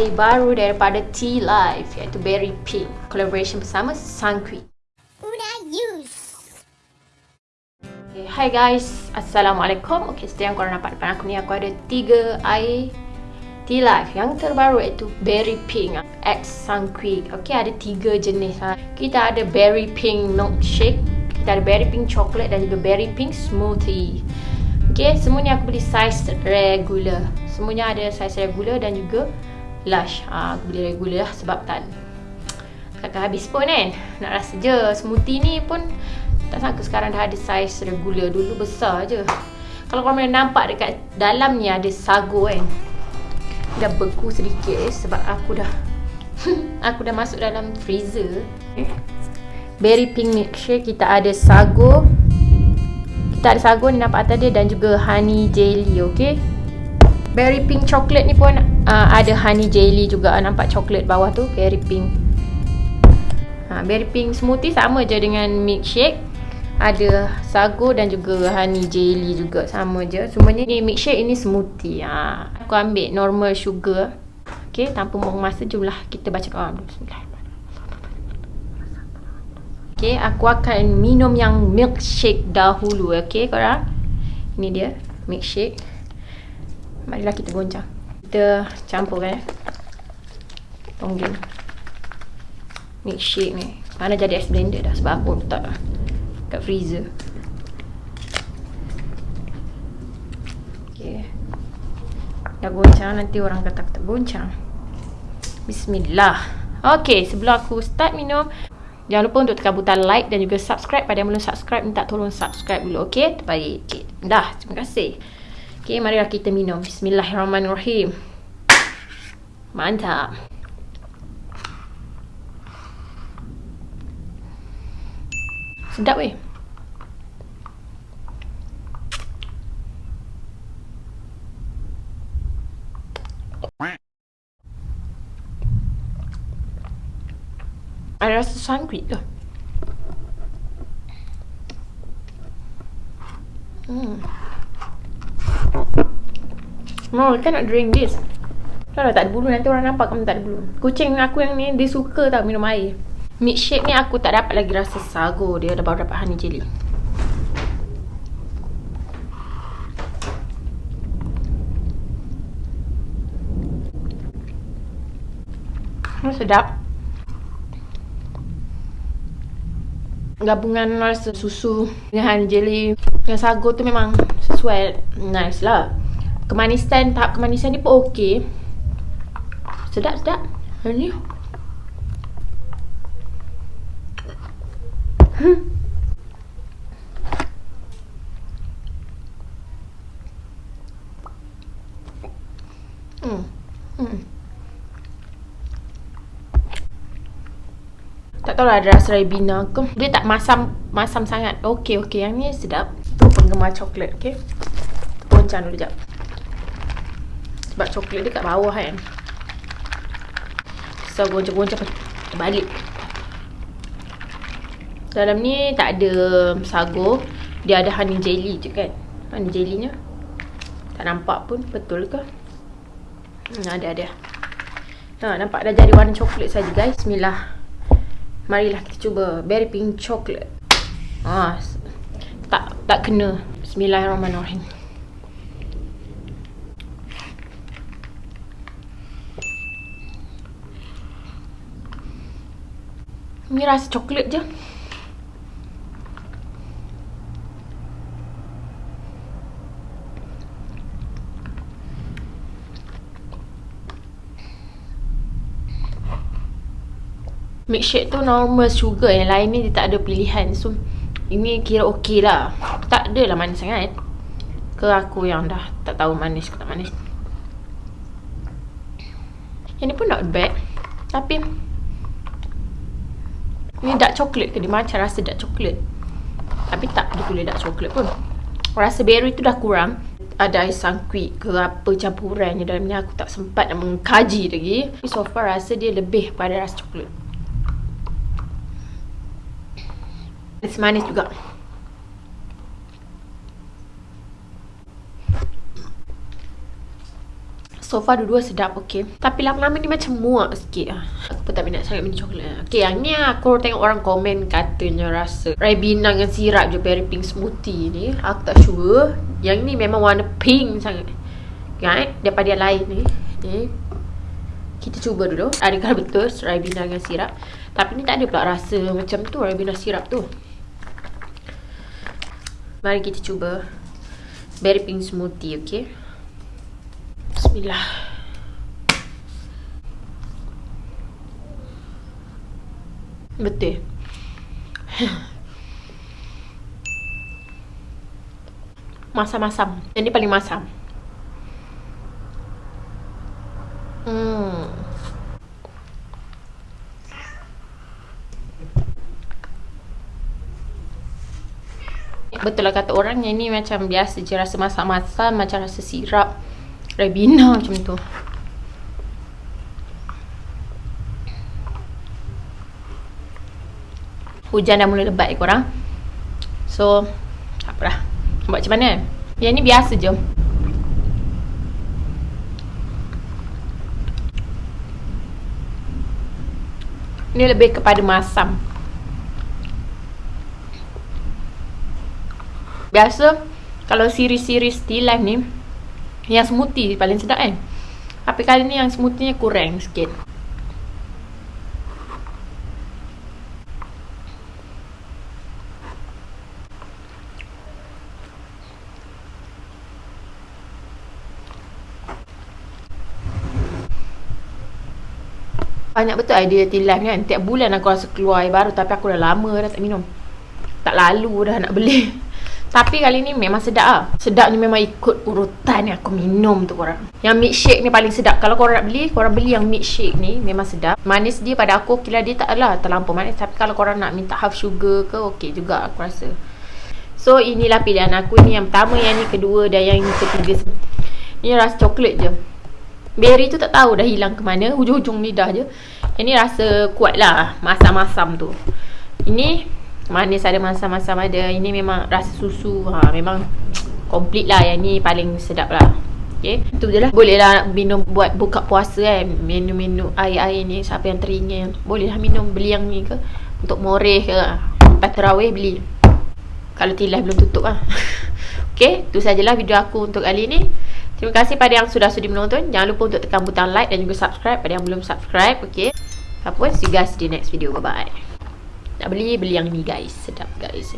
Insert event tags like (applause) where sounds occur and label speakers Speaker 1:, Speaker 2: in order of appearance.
Speaker 1: air baru daripada Tea Life iaitu Berry Pink. Collaboration bersama Sunquick. Okay, hi guys. Assalamualaikum. Okay, seperti yang korang nampak depan aku ni, aku ada tiga air Tea Life yang terbaru iaitu Berry Pink X Sunquick. Okay, ada tiga jenis. Ha. Kita ada Berry Pink Milkshake, kita ada Berry Pink Chocolate dan juga Berry Pink Smoothie. Okay, semuanya aku beli size regular. Semuanya ada size regular dan juga lush. Ha, aku beli regular lah sebab tak takkan habis pun kan. Nak rasa je smoothie ni pun tak sangka sekarang dah ada saiz regular. Dulu besar je. Kalau korang boleh nampak dekat dalam ni ada sago kan. Dah beku sedikit eh, sebab aku dah (laughs) aku dah masuk dalam freezer. Berry pink milkshake kita ada sago. Kita ada sago ni nampak atas dia dan juga honey jelly, okey. Berry pink chocolate ni pun uh, ada honey jelly juga. Nampak coklat bawah tu berry pink. Ha, berry pink smoothie sama je dengan milkshake. Ada sago dan juga honey jelly juga sama je. Semuanya ni milkshake ini smoothie. Ha, aku ambil normal sugar. Ok tanpa buang masa jumlah kita baca dulu bismillah ok aku akan minum yang milkshake dahulu ok korang? Ini dia milkshake. Marilah kita goncang kita campurkan eh. tonggeng milkshake ni mana jadi ice blender dah sebab aku letak kat freezer ok dah goncang nanti orang kata aku tak goncang bismillah ok sebelum aku start minum Jangan lupa untuk tekan butang like dan juga subscribe. Pada yang belum subscribe, minta tolong subscribe dulu. Okay? Terbaik. Okay. Dah. Terima kasih. Okay, marilah kita minum. Bismillahirrahmanirrahim. Mantap. Sedap weh. Ada rasa sangkrit tu. Hmm. No, kan nak drink this. Kalau tak ada bulu nanti orang nampak kamu tak ada bulu. Kucing aku yang ni dia suka tau minum air. Milkshake ni aku tak dapat lagi rasa sago. Dia dah baru dapat honey jelly. Oh, sedap. Gabungan rasa susu dengan honey jelly dengan sago tu memang sesuai. Nice lah kemanisan tahap kemanisan ni pun okey. Sedap sedap. Ni? Hmm. Hmm. Hmm. Tak tahu lah ada rasa ribena ke. Dia tak masam Masam sangat. Okey okey. Yang ni sedap. Tu penggemar coklat Okay Goncang dulu sekejap sebab coklat dia kat bawah kan. So goncang-goncang Terbalik. Dalam ni tak ada sago Dia ada honey jelly je kan. Honey jelly nya Tak nampak pun Betul ke? Hmm, Ada ada. Ha, nampak dah jadi warna coklat saja guys. Bismillah. Marilah kita cuba Berry pink coklat. Ha, Tak tak kena. Bismillahirrahmanirrahim Ni rasa coklat je. Milkshake tu normal sugar Yang lain ni dia tak ada pilihan. So Ini kira okey lah. Tak adalah manis sangat. Ke aku yang dah Tak tahu manis ke tak manis. Yang ni pun not bad. Tapi ni dark coklat ke? Dia macam rasa dark coklat Tapi tak dia boleh dark coklat pun. Rasa berry tu dah kurang. Ada ais sangkuit ke apa campurannya dalam ni Aku tak sempat nak mengkaji lagi. Tapi so far rasa dia lebih pada rasa coklat Manis-manis juga So far dua-dua sedap okay. Tapi lama-lama ni macam muak sikit. Aku pun tak minat sangat minum coklat. Okay yang ni aku tengok orang komen katanya rasa Ribena dengan sirap je berry pink smoothie ni. Aku tak sure. Yang ni memang warna pink sangat. Kan? Daripada yang lain ni. Ni Kita cuba dulu. Adakah betul Ribena dengan sirap? Tapi ni tak ada pula rasa macam tu Ribena sirap tu. Mari kita cuba Berry pink smoothie okay Bismillah. Betul. (laughs) Masam-masam. Yang ni paling masam. Hmm. Betul lah kata orang yang ni macam biasa je rasa masam-masam macam rasa sirap. Rebina macam tu. Hujan dah mula lebat korang. So, apa dah. Buat macam mana? Yang ni biasa je. Ni lebih kepada masam. Biasa, kalau siri-siri still life ni, yang smoothie paling sedap kan? Tapi kali ni yang smoothie kurang sikit. Banyak betul idea tea life kan? Tiap bulan aku rasa keluar air baru Tapi aku dah lama dah tak minum. Tak lalu dah nak beli Tapi kali ni memang sedap lah Sedap ni memang ikut urutan yang aku minum tu korang. Yang milkshake ni paling sedap. Kalau korang nak beli, korang beli yang milkshake ni Memang sedap. Manis dia pada aku, kira dia tak adalah terlampau manis. Tapi kalau korang nak minta half sugar ke Okey juga aku rasa. So inilah pilihan aku ni. Yang pertama, yang ni kedua dan yang ketiga. Ini rasa coklat je. Berry tu tak tahu dah hilang ke mana. Hujung-hujung lidah je. Yang ni rasa kuat lah Masam-masam tu. Ini manis ada masam-masam ada. Ini memang rasa susu. Ha memang komplit lah. Yang ni paling sedap lah. Okay, tu je lah. Boleh lah minum buat buka puasa kan Menu-menu air-air ni. Siapa yang teringin. Boleh lah minum beli yang ni ke. Untuk moreh ke. Lepas terawih beli. Kalau tilai belum tutup lah. (laughs) Okay, tu sajalah video aku untuk kali ni. Terima kasih pada yang sudah sudi menonton. Jangan lupa untuk tekan butang like dan juga subscribe Pada yang belum subscribe, okay. Apa, see you guys di next video, bye-bye nak beli, beli yang ni guys. Sedap guys